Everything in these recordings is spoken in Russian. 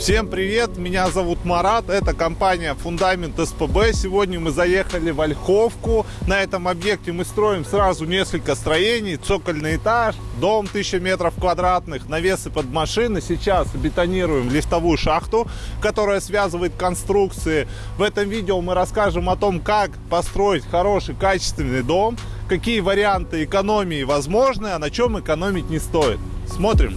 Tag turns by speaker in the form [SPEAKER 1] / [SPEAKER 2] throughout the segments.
[SPEAKER 1] Всем привет, меня зовут Марат, это компания Фундамент СПБ. Сегодня мы заехали в Ольховку. На этом объекте мы строим сразу несколько строений. Цокольный этаж, дом 1000 метров квадратных, навесы под машины. Сейчас бетонируем лифтовую шахту, которая связывает конструкции. В этом видео мы расскажем о том, как построить хороший, качественный дом, какие варианты экономии возможны, а на чем экономить не стоит. Смотрим.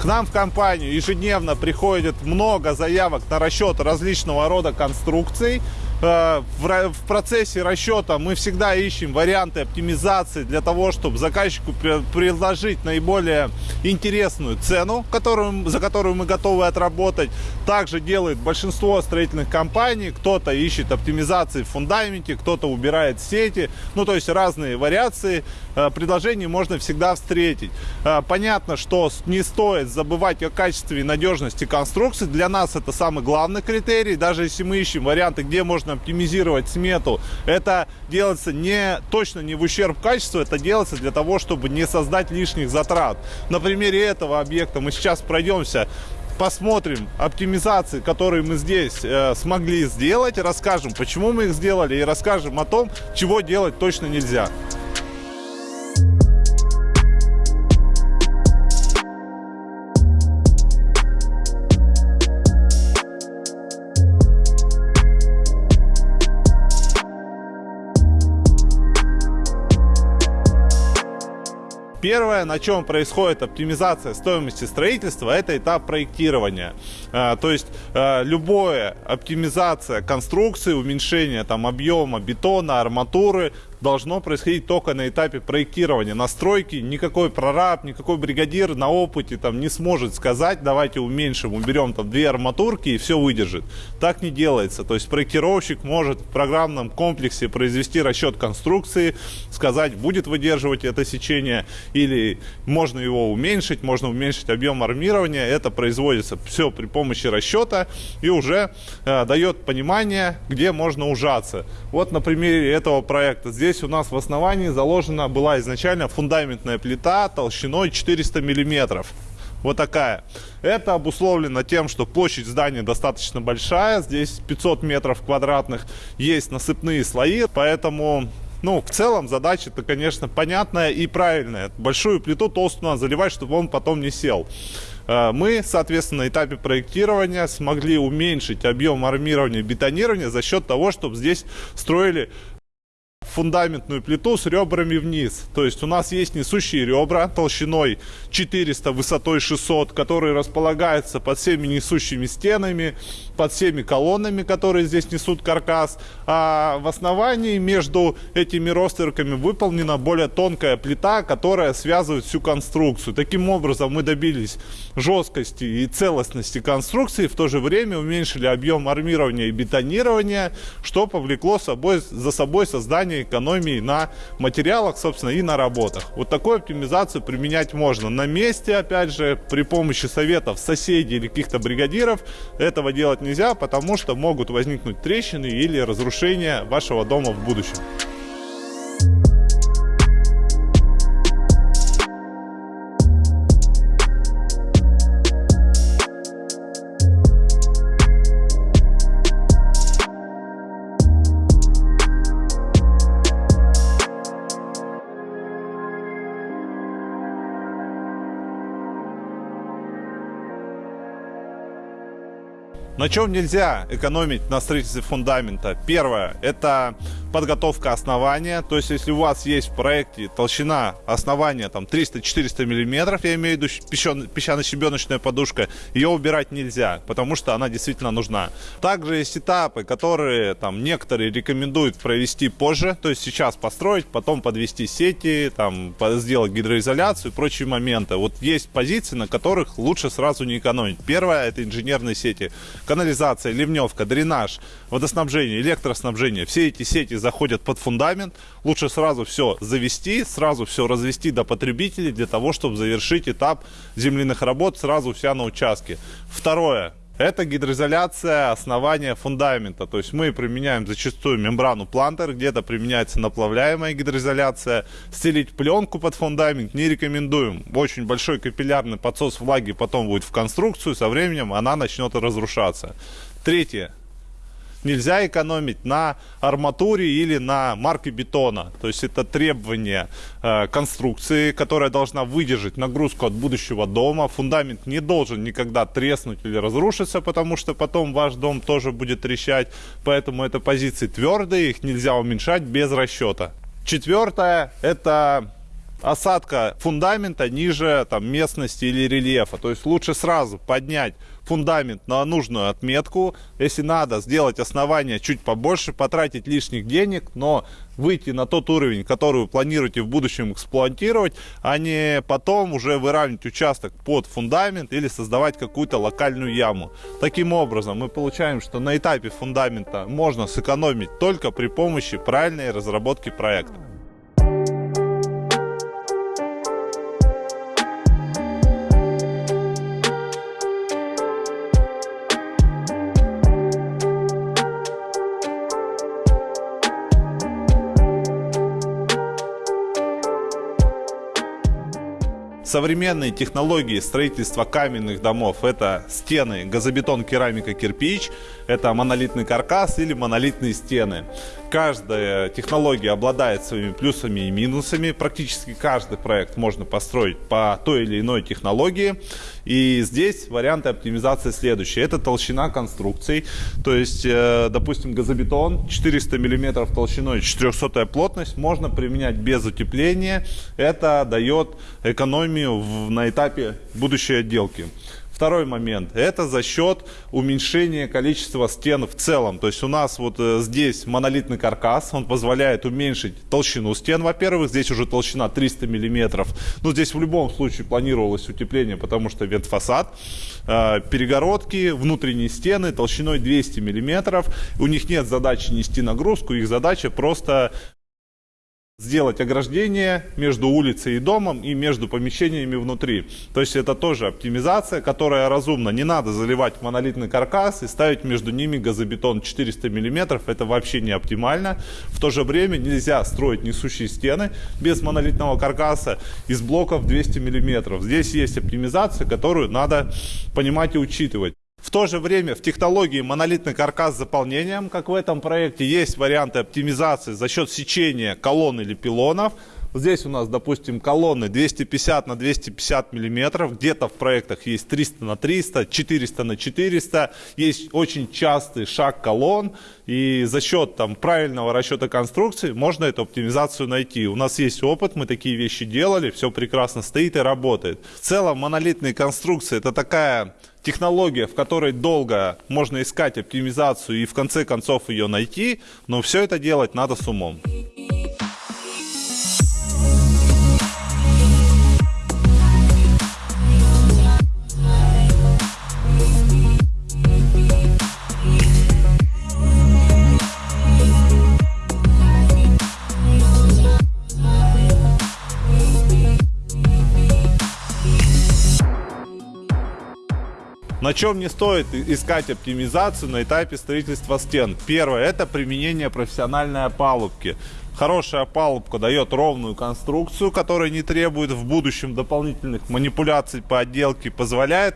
[SPEAKER 1] К нам в компанию ежедневно приходит много заявок на расчет различного рода конструкций. Э, в процессе расчета мы всегда ищем варианты оптимизации для того, чтобы заказчику предложить наиболее интересную цену, которую, за которую мы готовы отработать. Также делает большинство строительных компаний. Кто-то ищет оптимизации в фундаменте, кто-то убирает сети. Ну, то есть разные вариации э, предложений можно всегда встретить. Э, понятно, что не стоит забывать о качестве и надежности конструкции. Для нас это самый главный критерий. Даже если мы ищем варианты, где можно нужно оптимизировать смету. Это делается не точно не в ущерб качеству, это делается для того, чтобы не создать лишних затрат. На примере этого объекта мы сейчас пройдемся посмотрим оптимизации, которые мы здесь э, смогли сделать, расскажем, почему мы их сделали и расскажем о том, чего делать точно нельзя. Первое, на чем происходит оптимизация стоимости строительства, это этап проектирования. А, то есть а, любая оптимизация конструкции, уменьшение там, объема бетона, арматуры должно происходить только на этапе проектирования, настройки. Никакой прораб, никакой бригадир на опыте там не сможет сказать, давайте уменьшим, уберем там две арматурки и все выдержит. Так не делается. То есть проектировщик может в программном комплексе произвести расчет конструкции, сказать, будет выдерживать это сечение или можно его уменьшить, можно уменьшить объем армирования. Это производится все при помощи расчета и уже э, дает понимание, где можно ужаться. Вот на примере этого проекта. Здесь здесь у нас в основании заложена была изначально фундаментная плита толщиной 400 миллиметров. Вот такая. Это обусловлено тем, что площадь здания достаточно большая. Здесь 500 метров квадратных. Есть насыпные слои. Поэтому ну, в целом задача-то, конечно, понятная и правильная. Большую плиту толстую надо заливать, чтобы он потом не сел. Э, мы, соответственно, на этапе проектирования смогли уменьшить объем армирования и бетонирования за счет того, чтобы здесь строили фундаментную плиту с ребрами вниз. То есть у нас есть несущие ребра толщиной 400, высотой 600, которые располагаются под всеми несущими стенами, под всеми колоннами, которые здесь несут каркас. А в основании между этими ростерками выполнена более тонкая плита, которая связывает всю конструкцию. Таким образом мы добились жесткости и целостности конструкции, в то же время уменьшили объем армирования и бетонирования, что повлекло собой, за собой создание экономии на материалах, собственно, и на работах. Вот такую оптимизацию применять можно на месте, опять же, при помощи советов соседей или каких-то бригадиров. Этого делать нельзя, потому что могут возникнуть трещины или разрушения вашего дома в будущем. На чем нельзя экономить на строительстве фундамента? Первое, это подготовка основания. То есть, если у вас есть в проекте толщина основания там 300-400 миллиметров, я имею в виду песчано-щебеночная подушка, ее убирать нельзя, потому что она действительно нужна. Также есть этапы, которые там некоторые рекомендуют провести позже, то есть сейчас построить, потом подвести сети, там сделать гидроизоляцию и прочие моменты. Вот есть позиции, на которых лучше сразу не экономить. Первое это инженерные сети, канализация, ливневка, дренаж, водоснабжение, электроснабжение, все эти сети заходят под фундамент. Лучше сразу все завести, сразу все развести до потребителей для того, чтобы завершить этап земляных работ сразу вся на участке. Второе. Это гидроизоляция основания фундамента. То есть мы применяем зачастую мембрану плантер, где-то применяется наплавляемая гидроизоляция. Стелить пленку под фундамент не рекомендуем. Очень большой капиллярный подсос влаги потом будет в конструкцию, со временем она начнет разрушаться. Третье нельзя экономить на арматуре или на марке бетона. То есть это требование э, конструкции, которая должна выдержать нагрузку от будущего дома. Фундамент не должен никогда треснуть или разрушиться, потому что потом ваш дом тоже будет трещать. Поэтому это позиции твердые, их нельзя уменьшать без расчета. Четвертое – это осадка фундамента ниже там, местности или рельефа. То есть лучше сразу поднять фундамент на нужную отметку. Если надо, сделать основание чуть побольше, потратить лишних денег, но выйти на тот уровень, который вы планируете в будущем эксплуатировать, а не потом уже выравнивать участок под фундамент или создавать какую-то локальную яму. Таким образом, мы получаем, что на этапе фундамента можно сэкономить только при помощи правильной разработки проекта. Современные технологии строительства каменных домов – это стены, газобетон, керамика, кирпич, это монолитный каркас или монолитные стены. Каждая технология обладает своими плюсами и минусами. Практически каждый проект можно построить по той или иной технологии. И здесь варианты оптимизации следующие. Это толщина конструкций. То есть, э, допустим, газобетон 400 мм толщиной, 400 плотность можно применять без утепления. Это дает экономию на этапе будущей отделки. Второй момент. Это за счет уменьшения количества стен в целом. То есть у нас вот э, здесь монолитный каркас. Он позволяет уменьшить толщину стен, во-первых. Здесь уже толщина 300 миллиметров. Но здесь в любом случае планировалось утепление, потому что вентфасад. Э, перегородки, внутренние стены толщиной 200 миллиметров. У них нет задачи нести нагрузку. Их задача просто сделать ограждение между улицей и домом и между помещениями внутри. То есть это тоже оптимизация, которая разумна. Не надо заливать монолитный каркас и ставить между ними газобетон 400 мм. Это вообще не оптимально. В то же время нельзя строить несущие стены без монолитного каркаса из блоков 200 мм. Здесь есть оптимизация, которую надо понимать и учитывать. В то же время в технологии монолитный каркас с заполнением, как в этом проекте, есть варианты оптимизации за счет сечения колонн или пилонов. Здесь у нас, допустим, колонны 250 на 250 миллиметров. Где-то в проектах есть 300 на 300, 400 на 400. Есть очень частый шаг колонн. И за счет там, правильного расчета конструкции можно эту оптимизацию найти. У нас есть опыт, мы такие вещи делали, все прекрасно стоит и работает. В целом монолитные конструкции это такая технология, в которой долго можно искать оптимизацию и в конце концов ее найти, но все это делать надо с умом. На чем не стоит искать оптимизацию на этапе строительства стен? Первое, это применение профессиональной опалубки. Хорошая опалубка дает ровную конструкцию, которая не требует в будущем дополнительных манипуляций по отделке, позволяет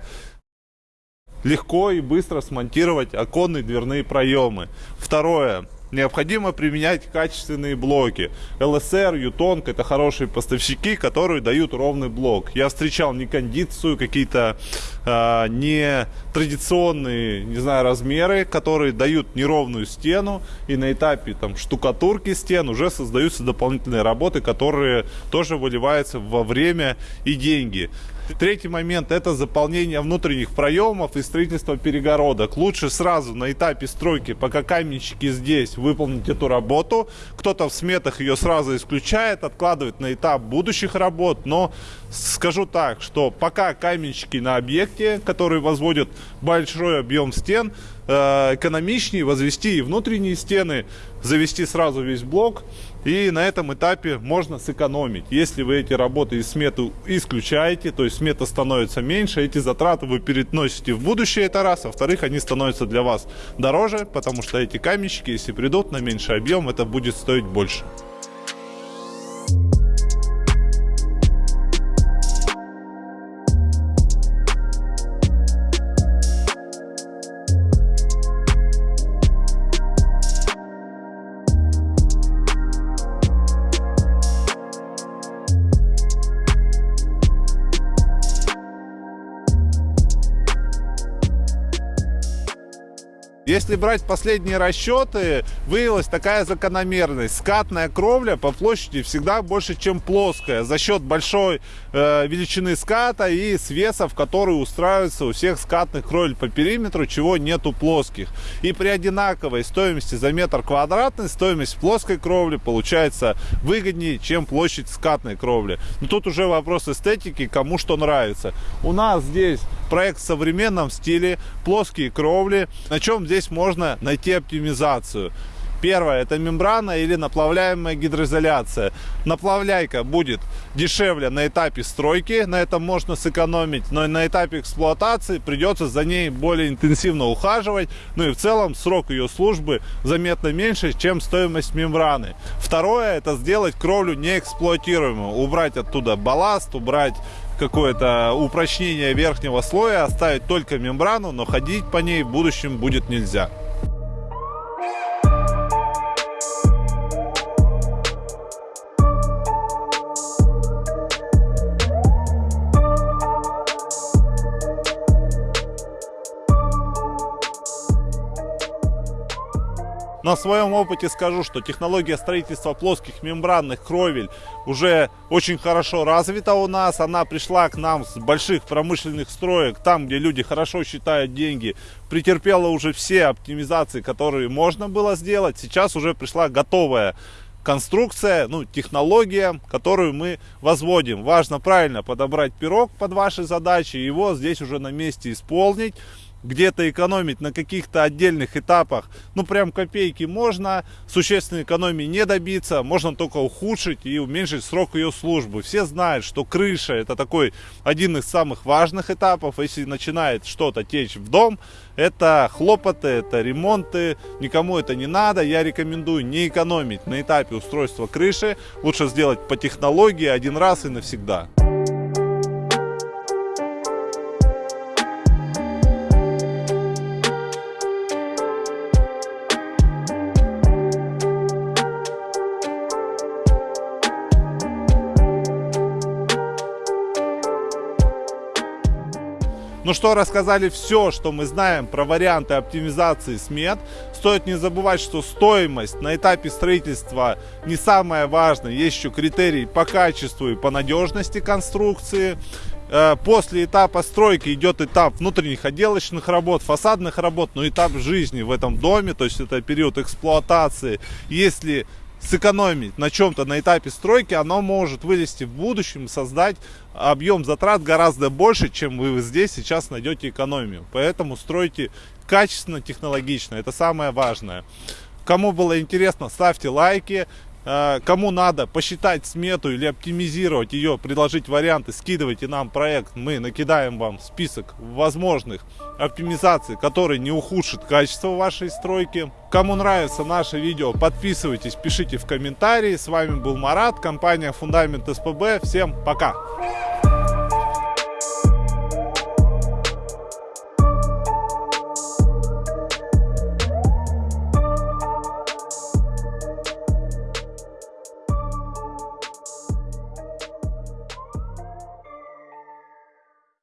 [SPEAKER 1] легко и быстро смонтировать оконные дверные проемы. Второе, необходимо применять качественные блоки. ЛСР, Ютонг это хорошие поставщики, которые дают ровный блок. Я встречал не кондицию, какие-то э, не традиционные, не знаю, размеры, которые дают неровную стену, и на этапе там штукатурки стен уже создаются дополнительные работы, которые тоже выливаются во время и деньги. Третий момент это заполнение внутренних проемов и строительство перегородок. Лучше сразу на этапе стройки, пока каменщики здесь, выполнить эту работу. Кто-то в сметах ее сразу исключает, откладывает на этап будущих работ. Но скажу так, что пока каменщики на объекте, которые возводят большой объем стен, э, экономичнее возвести и внутренние стены, завести сразу весь блок. И на этом этапе можно сэкономить. Если вы эти работы из сметы исключаете, то есть смета становится меньше, эти затраты вы переносите в будущее, это раз. Во-вторых, они становятся для вас дороже, потому что эти каменщики, если придут на меньший объем, это будет стоить больше. Если брать последние расчеты, выявилась такая закономерность. Скатная кровля по площади всегда больше, чем плоская. За счет большой э, величины ската и свесов, которые устраиваются у всех скатных кровель по периметру, чего нету плоских. И при одинаковой стоимости за метр квадратный, стоимость плоской кровли получается выгоднее, чем площадь скатной кровли. Но тут уже вопрос эстетики, кому что нравится. У нас здесь проект в современном стиле, плоские кровли. На чем здесь можно найти оптимизацию? Первое, это мембрана или наплавляемая гидроизоляция. Наплавляйка будет дешевле на этапе стройки, на этом можно сэкономить, но на этапе эксплуатации придется за ней более интенсивно ухаживать, ну и в целом срок ее службы заметно меньше, чем стоимость мембраны. Второе, это сделать кровлю неэксплуатируемую, убрать оттуда балласт, убрать какое-то упрочнение верхнего слоя, оставить только мембрану, но ходить по ней в будущем будет нельзя. На своем опыте скажу, что технология строительства плоских мембранных кровель уже очень хорошо развита у нас. Она пришла к нам с больших промышленных строек, там, где люди хорошо считают деньги. Претерпела уже все оптимизации, которые можно было сделать. Сейчас уже пришла готовая конструкция, ну, технология, которую мы возводим. Важно правильно подобрать пирог под ваши задачи, его здесь уже на месте исполнить где-то экономить на каких-то отдельных этапах, ну прям копейки можно, существенной экономии не добиться, можно только ухудшить и уменьшить срок ее службы. Все знают, что крыша это такой один из самых важных этапов, если начинает что-то течь в дом, это хлопоты, это ремонты, никому это не надо, я рекомендую не экономить на этапе устройства крыши, лучше сделать по технологии один раз и навсегда. Ну что, рассказали все, что мы знаем про варианты оптимизации смет. Стоит не забывать, что стоимость на этапе строительства не самое важное. Есть еще критерии по качеству и по надежности конструкции. Э, после этапа стройки идет этап внутренних отделочных работ, фасадных работ, но этап жизни в этом доме, то есть это период эксплуатации. Если сэкономить на чем-то на этапе стройки, оно может вылезти в будущем, создать объем затрат гораздо больше, чем вы здесь сейчас найдете экономию. Поэтому стройте качественно, технологично. Это самое важное. Кому было интересно, ставьте лайки. Э, кому надо посчитать смету или оптимизировать ее, предложить варианты, скидывайте нам проект. Мы накидаем вам список возможных оптимизаций, которые не ухудшат качество вашей стройки. Кому нравится наше видео, подписывайтесь, пишите в комментарии. С вами был Марат, компания Фундамент СПБ. Всем пока!